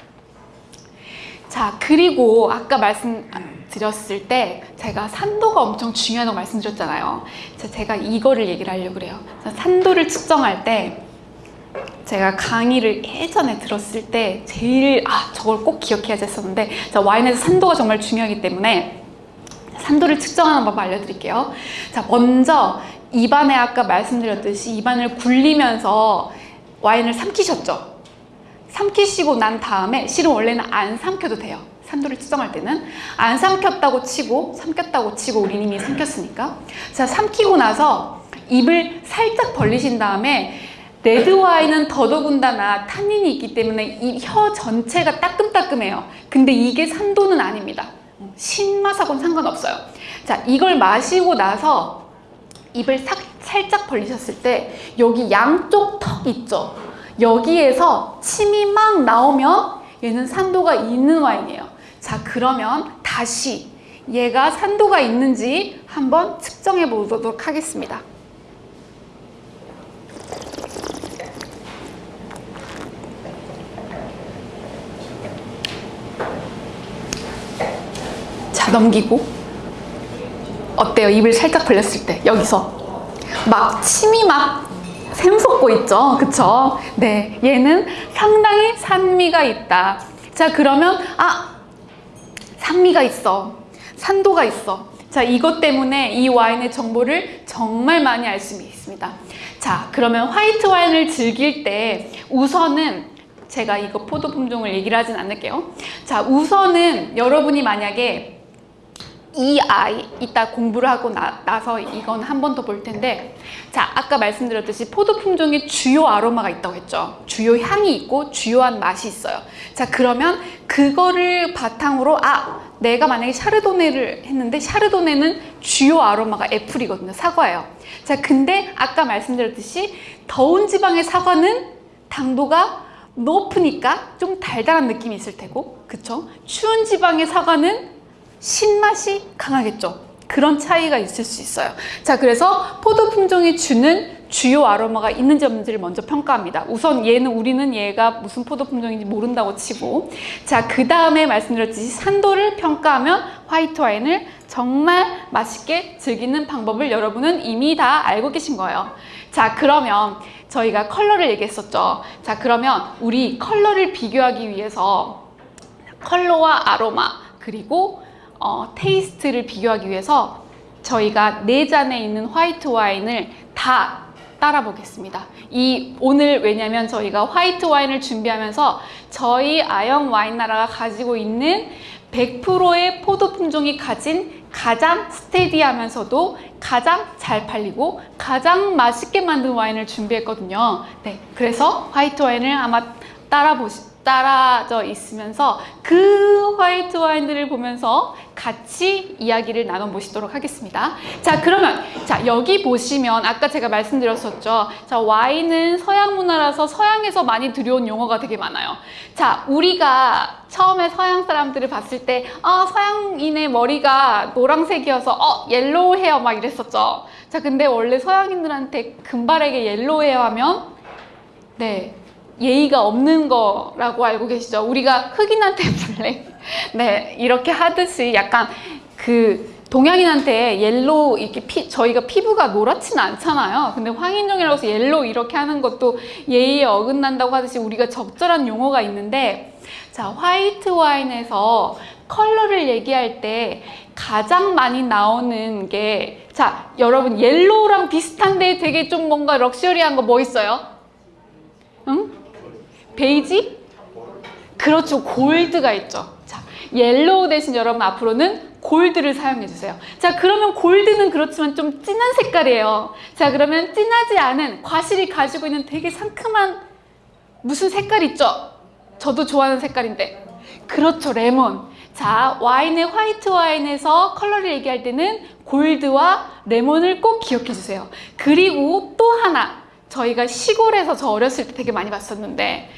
자 그리고 아까 말씀 드렸을 때 제가 산도가 엄청 중요하다고 말씀드렸잖아요. 자, 제가 이거를 얘기를 하려고 그래요. 자, 산도를 측정할 때 제가 강의를 예전에 들었을 때 제일 아 저걸 꼭 기억해야지 했었는데 자, 와인에서 산도가 정말 중요하기 때문에 산도를 측정하는 법 알려드릴게요. 자 먼저 입안에 아까 말씀드렸듯이 입안을 굴리면서 와인을 삼키셨죠? 삼키시고 난 다음에 실은 원래는 안 삼켜도 돼요. 산도를 측정할 때는 안 삼켰다고 치고 삼켰다고 치고 우리 이미 삼켰으니까 자 삼키고 나서 입을 살짝 벌리신 다음에 레드 와인은 더더군다나 탄닌이 있기 때문에 이 혀 전체가 따끔따끔해요. 근데 이게 산도는 아닙니다. 신맛하고는 상관없어요. 자 이걸 마시고 나서 입을 사, 살짝 벌리셨을 때 여기 양쪽 턱 있죠. 여기에서 침이 막 나오면 얘는 산도가 있는 와인이에요. 자, 그러면 다시 얘가 산도가 있는지 한번 측정해 보도록 하겠습니다. 자, 넘기고. 어때요? 입을 살짝 벌렸을 때, 여기서. 막 침이 막 샘솟고 있죠. 그쵸? 네. 얘는 상당히 산미가 있다. 자, 그러면, 아, 산미가 있어. 산도가 있어. 자, 이것 때문에 이 와인의 정보를 정말 많이 알 수 있습니다. 자, 그러면 화이트 와인을 즐길 때 우선은 제가 이거 포도 품종을 얘기를 하진 않을게요. 자, 우선은 여러분이 만약에 이 아이 이따 공부를 하고 나, 나서 이건 한 번 더 볼 텐데 자 아까 말씀드렸듯이 포도 품종에 주요 아로마가 있다고 했죠. 주요 향이 있고 주요한 맛이 있어요. 자 그러면 그거를 바탕으로 아 내가 만약에 샤르도네를 했는데 샤르도네는 주요 아로마가 애플이거든요. 사과예요. 자 근데 아까 말씀드렸듯이 더운 지방의 사과는 당도가 높으니까 좀 달달한 느낌이 있을 테고 그쵸? 추운 지방의 사과는 신맛이 강하겠죠. 그런 차이가 있을 수 있어요. 자, 그래서 포도 품종이 주는 주요 아로마가 있는지 없는지를 먼저 평가합니다. 우선 얘는 우리는 얘가 무슨 포도 품종인지 모른다고 치고 자, 그 다음에 말씀드렸듯이 산도를 평가하면 화이트 와인을 정말 맛있게 즐기는 방법을 여러분은 이미 다 알고 계신 거예요. 자, 그러면 저희가 컬러를 얘기했었죠. 자, 그러면 우리 컬러를 비교하기 위해서 컬러와 아로마 그리고 어, taste를 비교하기 위해서 저희가 네 잔에 있는 화이트 와인을 다 따라 보겠습니다. 이 오늘 왜냐면 저희가 화이트 와인을 준비하면서 저희 아영 와인 나라가 가지고 있는 100%의 포도 품종이 가진 가장 steady하면서도 가장 잘 팔리고 가장 맛있게 만든 와인을 준비했거든요. 네, 그래서 화이트 와인을 아마 따라 보시 따라져 있으면서 그 화이트 와인들을 보면서 같이 이야기를 나눠보시도록 하겠습니다. 자, 그러면 자 여기 보시면 아까 제가 말씀드렸었죠. 자, 와인은 서양 문화라서 서양에서 많이 들여온 용어가 되게 많아요. 자, 우리가 처음에 서양 사람들을 봤을 때, 아, 서양인의 머리가 노란색이어서, 어, yellow hair 막 이랬었죠. 자, 근데 원래 서양인들한테 금발에게 yellow hair 하면, 네, 예의가 없는 거라고 알고 계시죠? 우리가 흑인한테 black, 네, 이렇게 하듯이 약간 그 동양인한테 yellow 이렇게 피, 저희가 피부가 노랗지는 않잖아요. 근데 황인종이라고 해서 yellow 이렇게 하는 것도 예의에 어긋난다고 하듯이 우리가 적절한 용어가 있는데 자, 화이트 와인에서 컬러를 얘기할 때 가장 많이 나오는 게 자, 여러분 yellow랑 비슷한데 되게 좀 뭔가 luxury한 거 뭐 있어요? 응? 베이지? 그렇죠. gold가 있죠. 자, yellow 대신 여러분 앞으로는 gold를 사용해 주세요. 자, 그러면 gold는 그렇지만 좀 진한 색깔이에요. 자, 그러면 진하지 않은 과실이 가지고 있는 되게 상큼한 무슨 색깔 있죠? 저도 좋아하는 색깔인데. 그렇죠. 레몬. 자, 와인의 화이트 와인에서 컬러를 얘기할 때는 gold와 레몬을 꼭 기억해 주세요. 그리고 또 하나. 저희가 시골에서 저 어렸을 때 되게 많이 봤었는데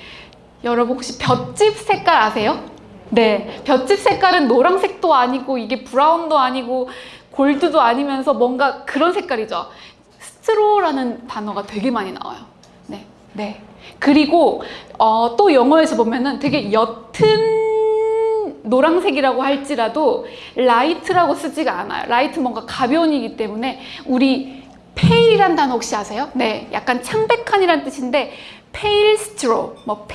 여러분 혹시 볏짚 색깔 아세요? 네, 볏짚 색깔은 노란색도 아니고 이게 brown도 아니고 gold도 아니면서 뭔가 그런 색깔이죠. straw라는 단어가 되게 많이 나와요. 네, 네. 그리고 어, 또 영어에서 보면은 되게 옅은 노란색이라고 할지라도 light라고 쓰지가 않아요. light 뭔가 가벼운 이기 때문에 우리 pale이란 단어 혹시 아세요? 네, 약간 창백한이란 뜻인데 pale straw, 뭐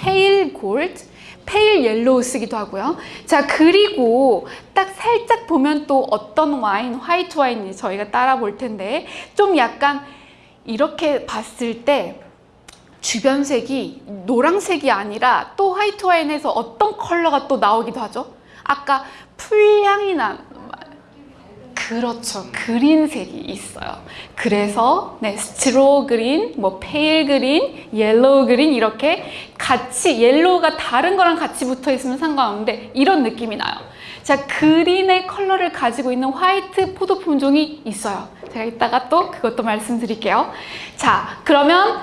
gold, pale yellow 쓰기도 하고요. 자, 그리고 딱 살짝 보면 또 어떤 와인, 화이트 와인이 저희가 따라 볼 텐데 좀 약간 이렇게 봤을 때 주변 색이 노란색이 아니라 또 화이트 와인에서 어떤 컬러가 또 나오기도 하죠. 아까 풀향이 난 그렇죠. green색이 있어요. 그래서 네, straw green, 뭐 pale green, yellow green 이렇게 같이 yellow가 다른 거랑 같이 붙어 있으면 상관없는데 이런 느낌이 나요. 자, green의 컬러를 가지고 있는 화이트 포도 품종이 있어요. 제가 이따가 또 그것도 말씀드릴게요. 자, 그러면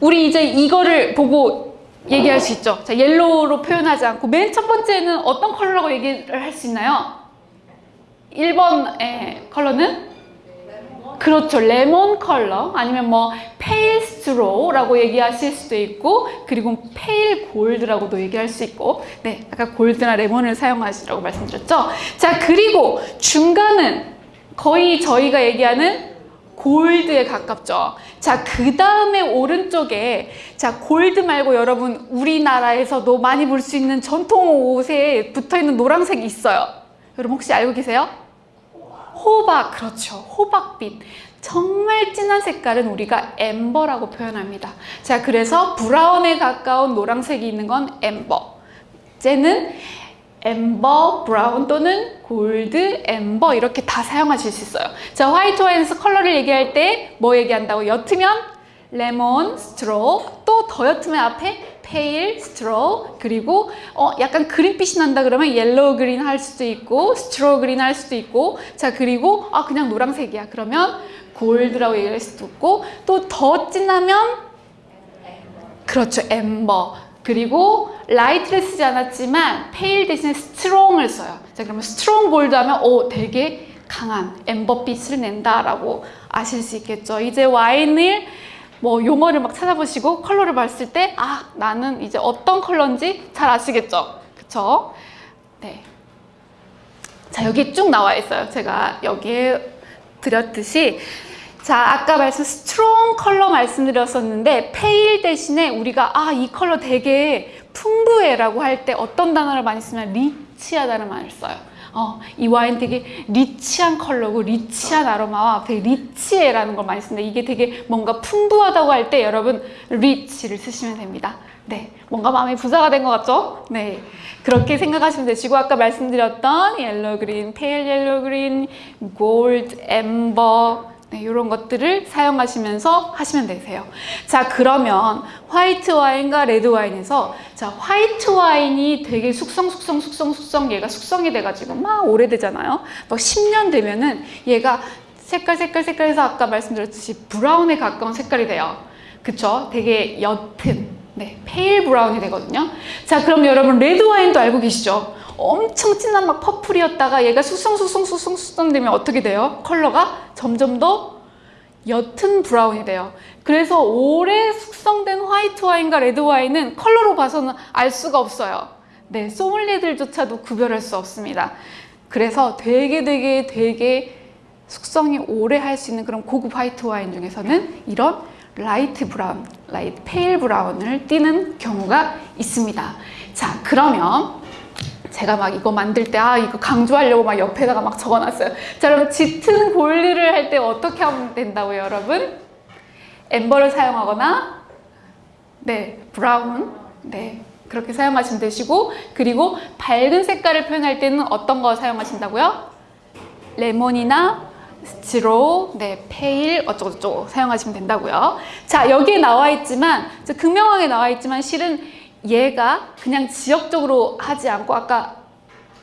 우리 이제 이거를 보고 얘기할 수 있죠. 자, yellow로 표현하지 않고 맨 첫 번째는 어떤 컬러라고 얘기를 할 수 있나요? 1번의 컬러는 그렇죠. 레몬 컬러 아니면 뭐 pale straw라고 얘기하실 수도 있고 그리고 pale gold라고도 얘기할 수 있고 네, 아까 gold나 레몬을 사용하시라고 말씀드렸죠. 자, 그리고 중간은 거의 저희가 얘기하는 gold에 가깝죠. 자, 그 다음에 오른쪽에 자, 골드 말고 여러분 우리나라에서도 많이 볼 수 있는 전통 옷에 붙어 있는 노란색이 있어요. 여러분 혹시 알고 계세요? 호박, 그렇죠. 호박빛. 정말 진한 색깔은 우리가 amber라고 표현합니다. 자, 그래서 brown에 가까운 노란색이 있는 건 amber. 쟤는 amber, brown 또는 gold, amber 이렇게 다 사용하실 수 있어요. 자, 화이트 와인에서 컬러를 얘기할 때 뭐 얘기한다고? 옅으면 레몬, straw, 또 더 옅으면 앞에 pale, straw, 그리고 어, 약간 green빛이 난다 그러면 yellow green 할 수도 있고 straw green 할 수도 있고 자 그리고 아 그냥 노란색이야. 그러면 gold라고 얘기할 수도 있고 또 더 진하면 그렇죠 amber 그리고 light를 쓰지 않았지만 pale 대신에 strong을 써요. 자 그러면 strong gold 하면 오 되게 강한 amber빛을 낸다라고 아실 수 있겠죠. 이제 와인을 뭐 용어를 막 찾아보시고 컬러를 봤을 때 아 나는 이제 어떤 컬러인지 잘 아시겠죠. 그쵸? 네. 자 여기 쭉 나와 있어요. 제가 여기에 드렸듯이 자 아까 말씀 strong 컬러 말씀드렸었는데 pale 대신에 우리가 아 이 컬러 되게 풍부해 라고 할 때 어떤 단어를 많이 쓰면 rich하다는 말을 써요. 어, 이 와인 되게 rich한 컬러고 rich한 아로마와 되게 rich해라는 걸 많이 쓰는데 이게 되게 뭔가 풍부하다고 할 때 여러분 rich를 쓰시면 됩니다. 네, 뭔가 마음이 부자가 된 것 같죠? 네, 그렇게 생각하시면 되시고 아까 말씀드렸던 yellow green, pale yellow green, gold, amber 네, 이런 것들을 사용하시면서 하시면 되세요. 자, 그러면 화이트 와인과 레드 와인에서 자, 화이트 와인이 되게 숙성, 숙성, 숙성, 숙성 얘가 숙성이 돼가지고 막 오래되잖아요. 막 10년 되면은 얘가 색깔, 색깔, 색깔에서 아까 말씀드렸듯이 brown에 가까운 색깔이 돼요. 그쵸? 되게 옅은 네, pale brown이 되거든요. 자, 그럼 여러분 레드 와인도 알고 계시죠? 엄청 진한 막 purple이었다가 얘가 숙성, 숙성되면 어떻게 돼요? 컬러가 점점 더 옅은 brown이 돼요. 그래서 오래 숙성된 화이트 와인과 레드 와인은 컬러로 봐서는 알 수가 없어요. 네, 소믈리에들조차도 구별할 수 없습니다. 그래서 되게 되게 되게 숙성이 오래 할 수 있는 그런 고급 화이트 와인 중에서는 이런 light brown, light pale brown을 띠는 경우가 있습니다. 자, 그러면 제가 막 이거 만들 때 아 이거 강조하려고 막 옆에다가 막 적어놨어요. 자 그럼 짙은 gold를 할 때 어떻게 하면 된다고요, 여러분? amber를 사용하거나 네 brown 네 그렇게 사용하시면 되시고 그리고 밝은 색깔을 표현할 때는 어떤 거 사용하신다고요? 레몬이나 straw, 네, pale 어쩌고저쩌고 사용하시면 된다고요. 자 여기에 나와 있지만 저 극명하게 나와 있지만 실은 얘가 그냥 지역적으로 하지 않고 아까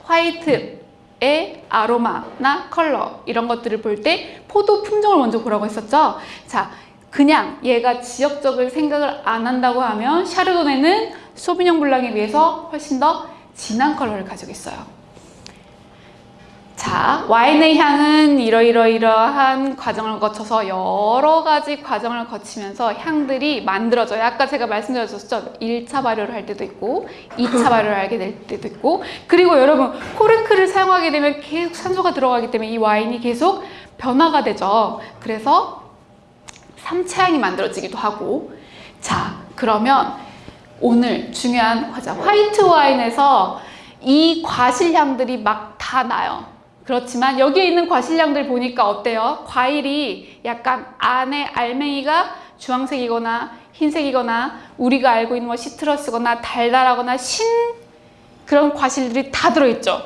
화이트의 아로마나 컬러 이런 것들을 볼 때 포도 품종을 먼저 보라고 했었죠. 자, 그냥 얘가 지역적을 생각을 안 한다고 하면 샤르도네는 소비뇽 블랑에 비해서 훨씬 더 진한 컬러를 가지고 있어요. 자, 와인의 향은 이러이러이러한 과정을 거쳐서 여러 가지 과정을 거치면서 향들이 만들어져요. 아까 제가 말씀드렸었죠. 1차 발효를 할 때도 있고, 2차 발효를 하게 될 때도 있고, 그리고 여러분, 코르크를 사용하게 되면 계속 산소가 들어가기 때문에 이 와인이 계속 변화가 되죠. 그래서 3차 향이 만들어지기도 하고, 자, 그러면 오늘 중요한 화자, 화이트 와인에서 이 과실향들이 막 다 나요. 그렇지만 여기에 있는 과실량들 보니까 어때요? 과일이 약간 안에 알맹이가 주황색이거나 흰색이거나 우리가 알고 있는 뭐 시트러스거나 달달하거나 신 그런 과실들이 다 들어있죠.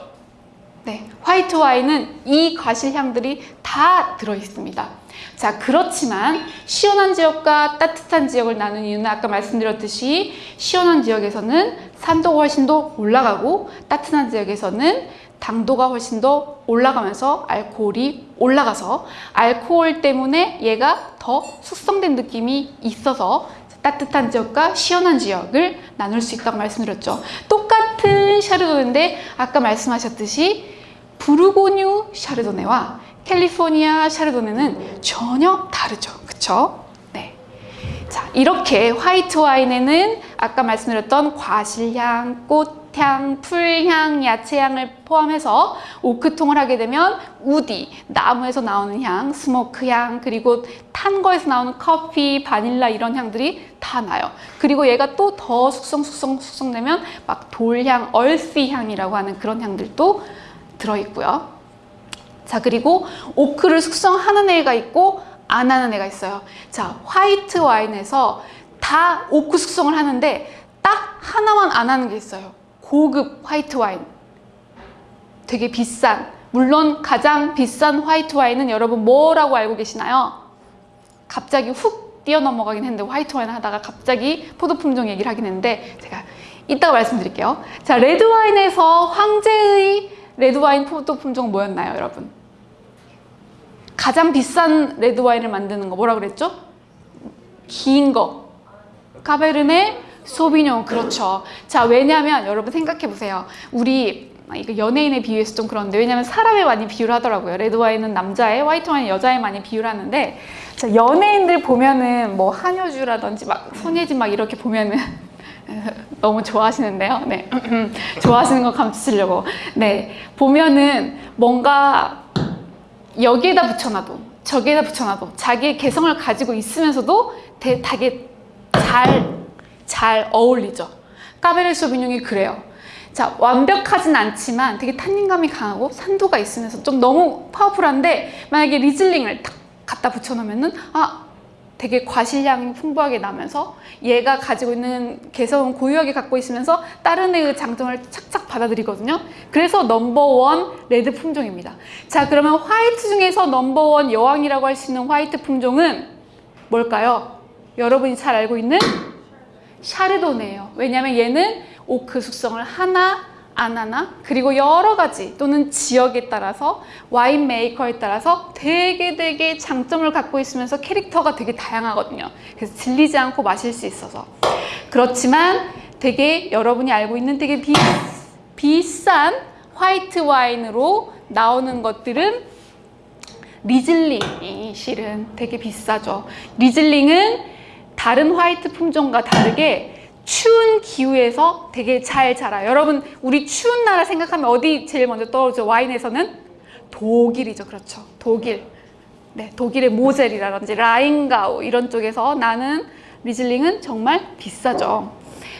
네, 화이트 와인은 이 과실향들이 다 들어있습니다. 자, 그렇지만 시원한 지역과 따뜻한 지역을 나눈 이유는 아까 말씀드렸듯이 시원한 지역에서는 산도가 훨씬 더 올라가고 따뜻한 지역에서는 당도가 훨씬 더 올라가면서 알코올이 올라가서 알코올 때문에 얘가 더 숙성된 느낌이 있어서 따뜻한 지역과 시원한 지역을 나눌 수 있다고 말씀드렸죠. 똑같은 샤르도네인데 아까 말씀하셨듯이 부르고뉴 샤르도네와 캘리포니아 샤르도네는 전혀 다르죠. 그쵸? 네. 자, 이렇게 화이트 와인에는 아까 말씀드렸던 과실향, 꽃향, 풀향, 야채향을 포함해서 오크통을 하게 되면 우디, 나무에서 나오는 향, 스모크향, 그리고 탄 거에서 나오는 커피, 바닐라 이런 향들이 다 나요. 그리고 얘가 또 더 숙성, 숙성, 숙성되면 막 돌향, 얼씨 향이라고 하는 그런 향들도 들어있고요. 자, 그리고 오크를 숙성하는 애가 있고 안 하는 애가 있어요. 자, 화이트 와인에서 다 오크 숙성을 하는데 딱 하나만 안 하는 게 있어요. 고급 화이트 와인. 되게 비싼. 물론 가장 비싼 화이트 와인은 여러분 뭐라고 알고 계시나요? 갑자기 훅 뛰어넘어가긴 했는데 화이트 와인 하다가 갑자기 포도 품종 얘기를 하긴 했는데 제가 이따가 말씀드릴게요. 자, 레드 와인에서 황제의 레드 와인 포도 품종은 뭐였나요, 여러분? 가장 비싼 레드 와인을 만드는 거 뭐라 그랬죠? 긴 거. 카베르네 소비뇽 그렇죠. 자, 왜냐하면 여러분 생각해 보세요. 우리 아, 이거 연예인에 비유해서 좀 그런데 왜냐면 사람에 많이 비유를 하더라고요. 레드 와인은 남자에, 화이트 와인은 여자에 많이 비유를 하는데 자, 연예인들 보면은 뭐 한효주라든지 막 손예진 막 이렇게 보면은 너무 좋아하시는데요. 네. 좋아하시는 거 감추시려고. 네. 보면은 뭔가 여기에다 붙여놔도 저기에다 붙여놔도 자기의 개성을 가지고 있으면서도 되- 되게 잘, 잘 어울리죠. 까베르네 소비뇽이 그래요. 자, 완벽하진 않지만 되게 탄닌감이 강하고 산도가 있으면서 좀 너무 powerful한데 만약에 리즐링을 탁 갖다 붙여놓으면 은 아, 되게 과실향이 풍부하게 나면서 얘가 가지고 있는 개성은 고유하게 갖고 있으면서 다른 애의 장점을 착착 받아들이거든요. 그래서 넘버원 레드 품종입니다. 자, 그러면 화이트 중에서 넘버원 여왕이라고 할 수 있는 화이트 품종은 뭘까요? 여러분이 잘 알고 있는 샤르도네예요. 왜냐하면 얘는 오크 숙성을 하나 안 하나 그리고 여러 가지 또는 지역에 따라서 와인 메이커에 따라서 되게 되게 장점을 갖고 있으면서 캐릭터가 되게 다양하거든요. 그래서 질리지 않고 마실 수 있어서 그렇지만 되게 여러분이 알고 있는 되게 비, 비싼 화이트 와인으로 나오는 것들은 리즐링이 실은 되게 비싸죠. 리즐링은 다른 화이트 품종과 다르게 추운 기후에서 되게 잘 자라요. 여러분, 우리 추운 나라 생각하면 어디 제일 먼저 떠오르죠? 와인에서는 독일이죠. 그렇죠. 독일. 네, 독일의 모젤이라든지 라인가우 이런 쪽에서 나는 리즐링은 정말 비싸죠.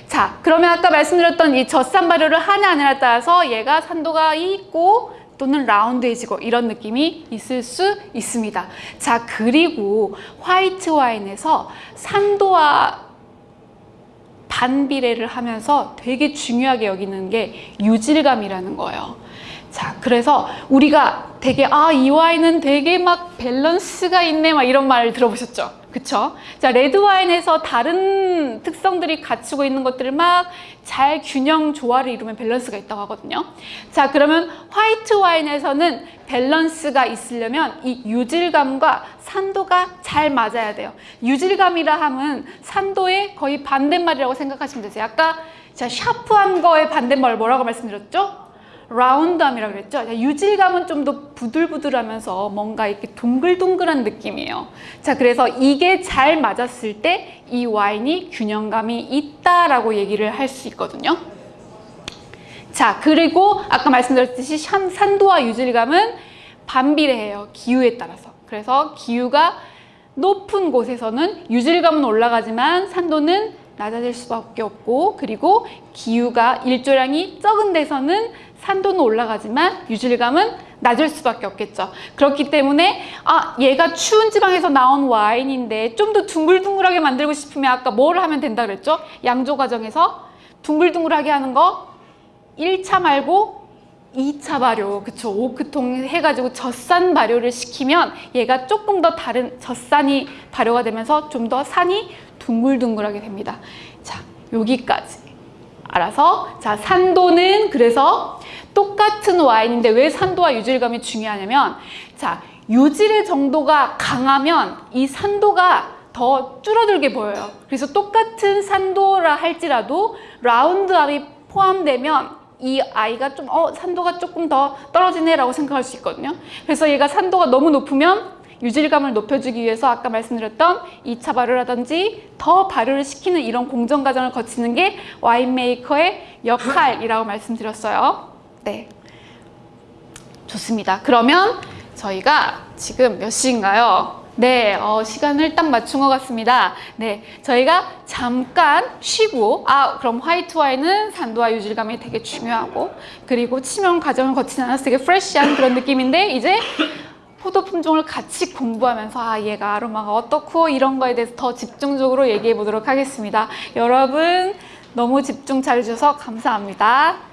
자, 그러면 아까 말씀드렸던 이 젖산 발효를 하냐 안 하냐에 따라서 얘가 산도가 있고 또는 라운드해지고 이런 느낌이 있을 수 있습니다. 자, 그리고 화이트 와인에서 산도와 반비례를 하면서 되게 중요하게 여기는 게 유질감이라는 거예요. 자, 그래서 우리가 되게 아, 이 와인은 되게 막 밸런스가 있네 막 이런 말을 들어보셨죠? 그쵸? 자, 레드 와인에서 다른 특성들이 갖추고 있는 것들을 막 잘 균형 조화를 이루면 밸런스가 있다고 하거든요. 자, 그러면 화이트 와인에서는 밸런스가 있으려면 이 유질감과 산도가 잘 맞아야 돼요. 유질감이라 함은 산도의 거의 반대말이라고 생각하시면 되세요. 아까 자, 샤프한 거의 반대말 뭐라고 말씀드렸죠? 라운드함이라고 그랬죠. 자, 유질감은 좀 더 부들부들하면서 뭔가 이렇게 동글동글한 느낌이에요. 자, 그래서 이게 잘 맞았을 때 이 와인이 균형감이 있다라고 얘기를 할 수 있거든요. 자, 그리고 아까 말씀드렸듯이 산- 산도와 유질감은 반비례해요. 기후에 따라서. 그래서 기후가 높은 곳에서는 유질감은 올라가지만 산도는 낮아질 수밖에 없고 그리고 기후가 일조량이 적은 데서는 산도는 올라가지만 유질감은 낮을 수밖에 없겠죠. 그렇기 때문에 아 얘가 추운 지방에서 나온 와인인데 좀 더 둥글둥글하게 만들고 싶으면 아까 뭘 하면 된다 그랬죠? 양조 과정에서 둥글둥글하게 하는 거 1차 말고 2차 발효, 그쵸. 오크통 해가지고 젖산 발효를 시키면 얘가 조금 더 다른 젖산이 발효가 되면서 좀 더 산이 둥글둥글하게 됩니다. 자, 여기까지. 알아서. 자, 산도는 그래서 똑같은 와인인데 왜 산도와 유질감이 중요하냐면, 자, 유질의 정도가 강하면 이 산도가 더 줄어들게 보여요. 그래서 똑같은 산도라 할지라도 라운드암이 포함되면 이 아이가 좀, 어, 산도가 조금 더 떨어지네 라고 생각할 수 있거든요. 그래서 얘가 산도가 너무 높으면 유질감을 높여주기 위해서 아까 말씀드렸던 2차 발효라든지 더 발효를 시키는 이런 공정 과정을 거치는 게 와인 메이커의 역할이라고 말씀드렸어요. 네. 좋습니다. 그러면 저희가 지금 몇 시인가요? 네, 어, 시간을 딱 맞춘 것 같습니다. 네, 저희가 잠깐 쉬고, 아, 그럼 화이트 와인은 산도와 유질감이 되게 중요하고, 그리고 치명 과정을 거치지 않아서 되게 프레쉬한 그런 느낌인데, 이제 포도 품종을 같이 공부하면서, 아, 얘가 아로마가 어떻고, 이런 거에 대해서 더 집중적으로 얘기해 보도록 하겠습니다. 여러분, 너무 집중 잘해주셔서 감사합니다.